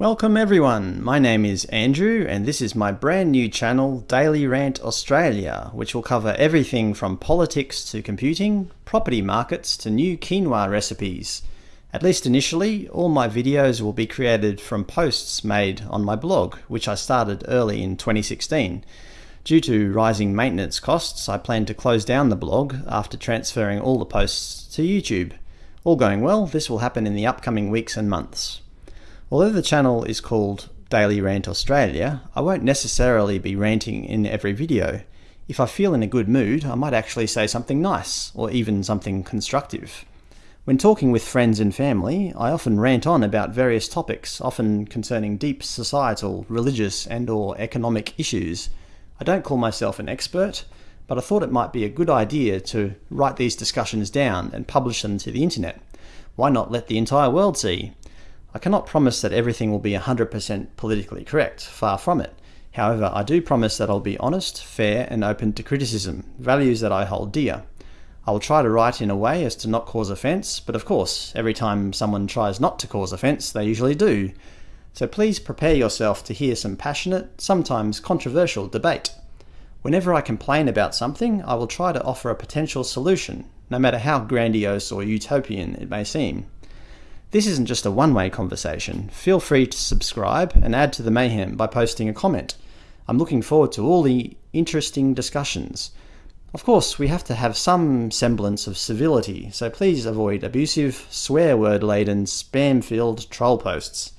Welcome everyone, my name is Andrew and this is my brand new channel Daily Rant Australia which will cover everything from politics to computing, property markets to new quinoa recipes. At least initially, all my videos will be created from posts made on my blog which I started early in 2016. Due to rising maintenance costs, I plan to close down the blog after transferring all the posts to YouTube. All going well, this will happen in the upcoming weeks and months. Although the channel is called Daily Rant Australia, I won't necessarily be ranting in every video. If I feel in a good mood, I might actually say something nice, or even something constructive. When talking with friends and family, I often rant on about various topics, often concerning deep societal, religious and or economic issues. I don't call myself an expert, but I thought it might be a good idea to write these discussions down and publish them to the internet. Why not let the entire world see? I cannot promise that everything will be 100% politically correct, far from it. However, I do promise that I'll be honest, fair and open to criticism, values that I hold dear. I will try to write in a way as to not cause offence, but of course, every time someone tries not to cause offence, they usually do. So please prepare yourself to hear some passionate, sometimes controversial debate. Whenever I complain about something, I will try to offer a potential solution, no matter how grandiose or utopian it may seem. This isn't just a one-way conversation. Feel free to subscribe and add to the mayhem by posting a comment. I'm looking forward to all the interesting discussions. Of course, we have to have some semblance of civility, so please avoid abusive, swear word laden, spam filled troll posts.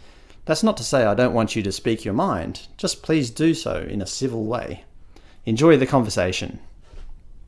That's not to say I don't want you to speak your mind, just please do so in a civil way. Enjoy the conversation.